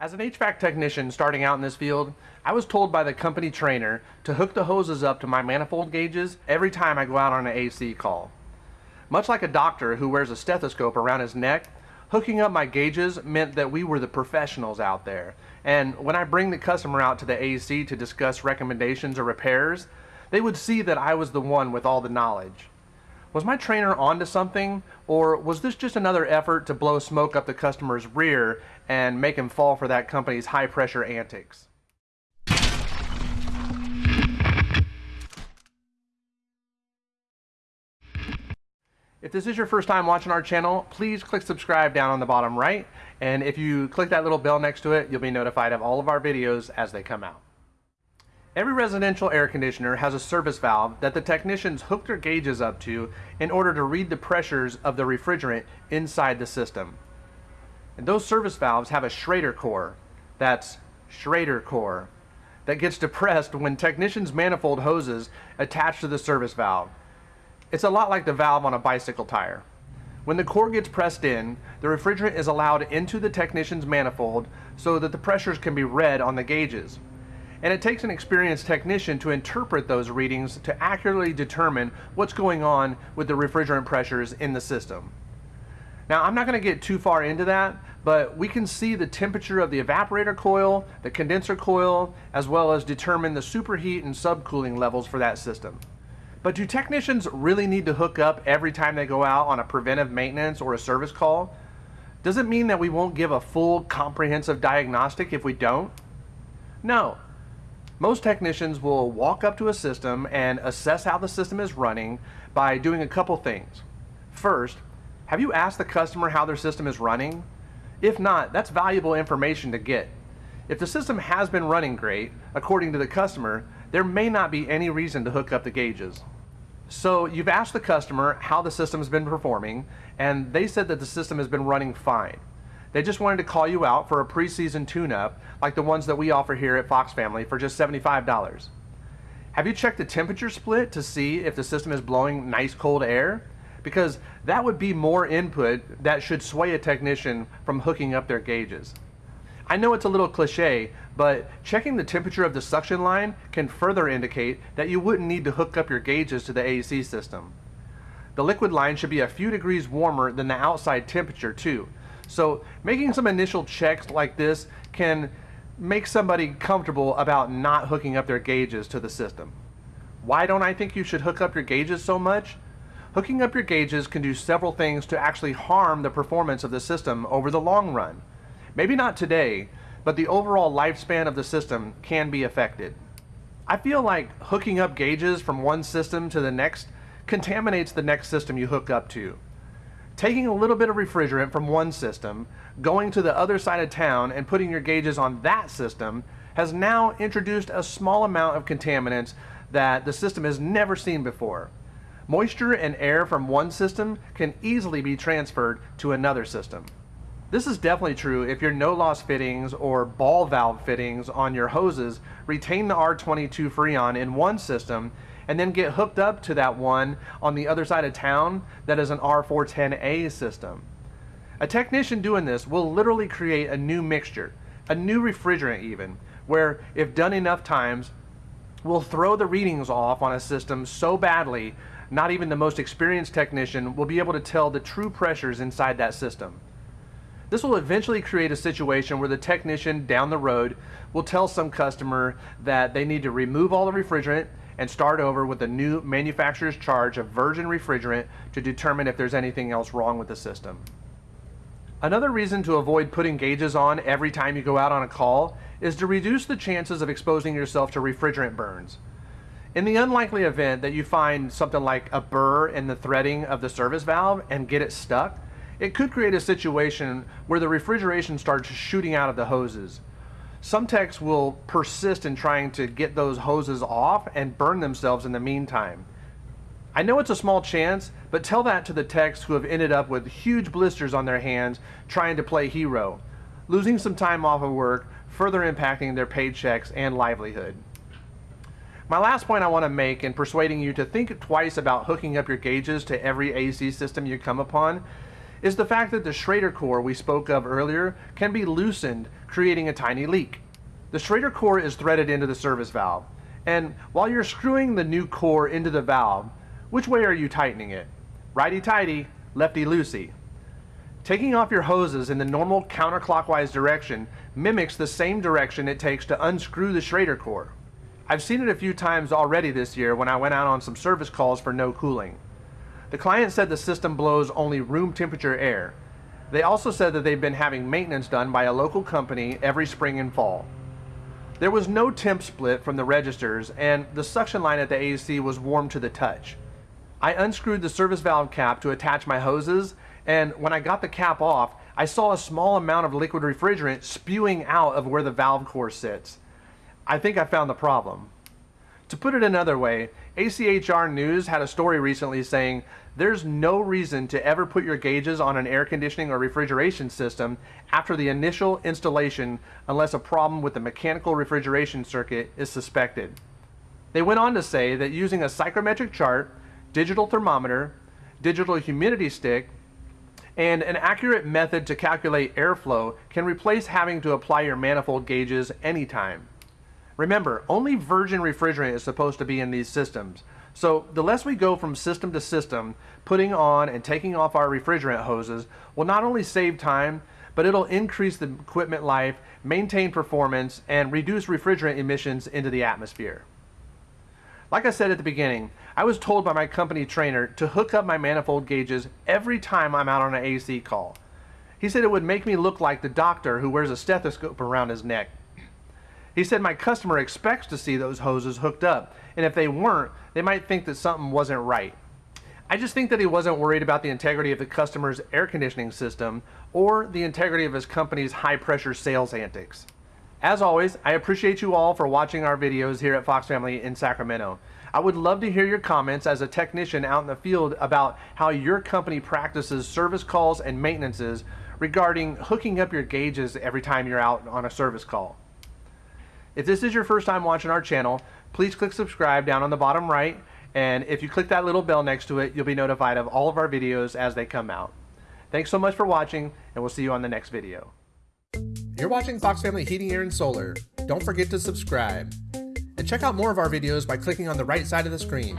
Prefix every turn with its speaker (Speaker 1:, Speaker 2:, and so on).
Speaker 1: As an HVAC technician starting out in this field, I was told by the company trainer to hook the hoses up to my manifold gauges every time I go out on an AC call. Much like a doctor who wears a stethoscope around his neck, hooking up my gauges meant that we were the professionals out there. And when I bring the customer out to the AC to discuss recommendations or repairs, they would see that I was the one with all the knowledge. Was my trainer onto something, or was this just another effort to blow smoke up the customer's rear and make him fall for that company's high pressure antics? If this is your first time watching our channel, please click subscribe down on the bottom right. And if you click that little bell next to it, you'll be notified of all of our videos as they come out. Every residential air conditioner has a service valve that the technicians hook their gauges up to in order to read the pressures of the refrigerant inside the system. And those service valves have a Schrader core, that's Schrader core, that gets depressed when technicians' manifold hoses attach to the service valve. It's a lot like the valve on a bicycle tire. When the core gets pressed in, the refrigerant is allowed into the technician's manifold so that the pressures can be read on the gauges. And it takes an experienced technician to interpret those readings to accurately determine what's going on with the refrigerant pressures in the system. Now I'm not going to get too far into that, but we can see the temperature of the evaporator coil, the condenser coil, as well as determine the superheat and subcooling levels for that system. But do technicians really need to hook up every time they go out on a preventive maintenance or a service call? Does it mean that we won't give a full comprehensive diagnostic if we don't? No. Most technicians will walk up to a system and assess how the system is running by doing a couple things. First, have you asked the customer how their system is running? If not, that's valuable information to get. If the system has been running great, according to the customer, there may not be any reason to hook up the gauges. So you've asked the customer how the system has been performing, and they said that the system has been running fine. They just wanted to call you out for a preseason tune-up like the ones that we offer here at Fox Family for just $75. Have you checked the temperature split to see if the system is blowing nice cold air? Because that would be more input that should sway a technician from hooking up their gauges. I know it's a little cliche, but checking the temperature of the suction line can further indicate that you wouldn't need to hook up your gauges to the AC system. The liquid line should be a few degrees warmer than the outside temperature too. So making some initial checks like this can make somebody comfortable about not hooking up their gauges to the system. Why don't I think you should hook up your gauges so much? Hooking up your gauges can do several things to actually harm the performance of the system over the long run. Maybe not today, but the overall lifespan of the system can be affected. I feel like hooking up gauges from one system to the next contaminates the next system you hook up to. Taking a little bit of refrigerant from one system, going to the other side of town and putting your gauges on that system has now introduced a small amount of contaminants that the system has never seen before. Moisture and air from one system can easily be transferred to another system. This is definitely true if your no-loss fittings or ball valve fittings on your hoses retain the R22 Freon in one system and then get hooked up to that one on the other side of town that is an R410A system. A technician doing this will literally create a new mixture, a new refrigerant even, where if done enough times, will throw the readings off on a system so badly not even the most experienced technician will be able to tell the true pressures inside that system. This will eventually create a situation where the technician down the road will tell some customer that they need to remove all the refrigerant and start over with a new manufacturer's charge of virgin refrigerant to determine if there's anything else wrong with the system. Another reason to avoid putting gauges on every time you go out on a call is to reduce the chances of exposing yourself to refrigerant burns. In the unlikely event that you find something like a burr in the threading of the service valve and get it stuck, it could create a situation where the refrigeration starts shooting out of the hoses. Some techs will persist in trying to get those hoses off and burn themselves in the meantime. I know it's a small chance, but tell that to the techs who have ended up with huge blisters on their hands trying to play hero, losing some time off of work, further impacting their paychecks and livelihood. My last point I want to make in persuading you to think twice about hooking up your gauges to every AC system you come upon is the fact that the Schrader core we spoke of earlier can be loosened, creating a tiny leak. The Schrader core is threaded into the service valve, and while you're screwing the new core into the valve, which way are you tightening it? Righty-tighty, lefty-loosey. Taking off your hoses in the normal counterclockwise direction mimics the same direction it takes to unscrew the Schrader core. I've seen it a few times already this year when I went out on some service calls for no cooling. The client said the system blows only room temperature air. They also said that they've been having maintenance done by a local company every spring and fall. There was no temp split from the registers and the suction line at the AC was warm to the touch. I unscrewed the service valve cap to attach my hoses and when I got the cap off, I saw a small amount of liquid refrigerant spewing out of where the valve core sits. I think I found the problem. To put it another way, ACHR News had a story recently saying there's no reason to ever put your gauges on an air conditioning or refrigeration system after the initial installation unless a problem with the mechanical refrigeration circuit is suspected. They went on to say that using a psychrometric chart, digital thermometer, digital humidity stick, and an accurate method to calculate airflow can replace having to apply your manifold gauges anytime. Remember, only virgin refrigerant is supposed to be in these systems. So the less we go from system to system, putting on and taking off our refrigerant hoses will not only save time, but it'll increase the equipment life, maintain performance, and reduce refrigerant emissions into the atmosphere. Like I said at the beginning, I was told by my company trainer to hook up my manifold gauges every time I'm out on an AC call. He said it would make me look like the doctor who wears a stethoscope around his neck. He said my customer expects to see those hoses hooked up, and if they weren't, they might think that something wasn't right. I just think that he wasn't worried about the integrity of the customer's air conditioning system or the integrity of his company's high pressure sales antics. As always, I appreciate you all for watching our videos here at Fox Family in Sacramento. I would love to hear your comments as a technician out in the field about how your company practices service calls and maintenances regarding hooking up your gauges every time you're out on a service call. If this is your first time watching our channel, please click subscribe down on the bottom right. And if you click that little bell next to it, you'll be notified of all of our videos as they come out. Thanks so much for watching, and we'll see you on the next video. You're watching Fox Family Heating, Air, and Solar. Don't forget to subscribe. And check out more of our videos by clicking on the right side of the screen.